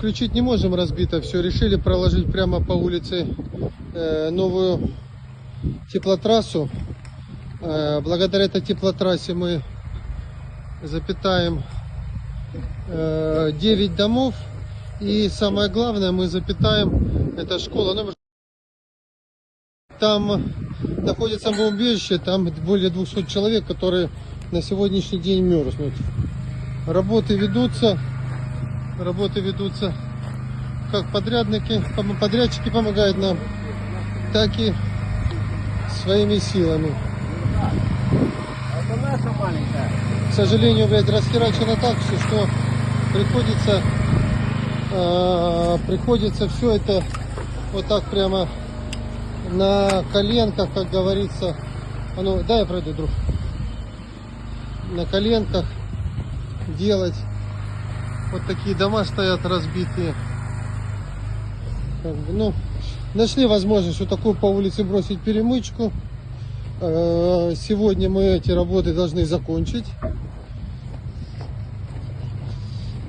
включить не можем, разбито все. Решили проложить прямо по улице э, новую теплотрассу. Э, благодаря этой теплотрассе мы запитаем э, 9 домов. И самое главное, мы запитаем, это школа номер... Там находится бомбоубежище, там более 200 человек, которые на сегодняшний день мерзнут. Работы ведутся, работы ведутся как подрядники, подрядчики помогают нам, так и своими силами. Это наша маленькая. К сожалению, блядь, расхерачено так все, что приходится, э, приходится все это вот так прямо на коленках, как говорится. А ну, дай я пройду, друг. На коленках делать. Вот такие дома стоят разбитые. Ну, нашли возможность вот такую по улице бросить перемычку. Э, Сегодня мы эти работы должны закончить.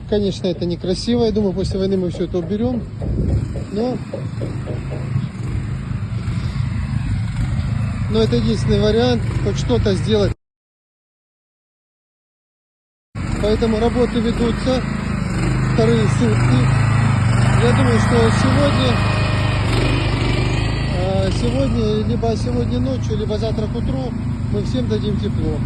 Конечно, это некрасиво. Я думаю, после войны мы все это уберем. Но, но это единственный вариант, хоть что-то сделать. Поэтому работы ведутся вторые сутки. Я думаю, что сегодня, э, сегодня, либо сегодня ночью, либо завтра к утру мы всем дадим тепло.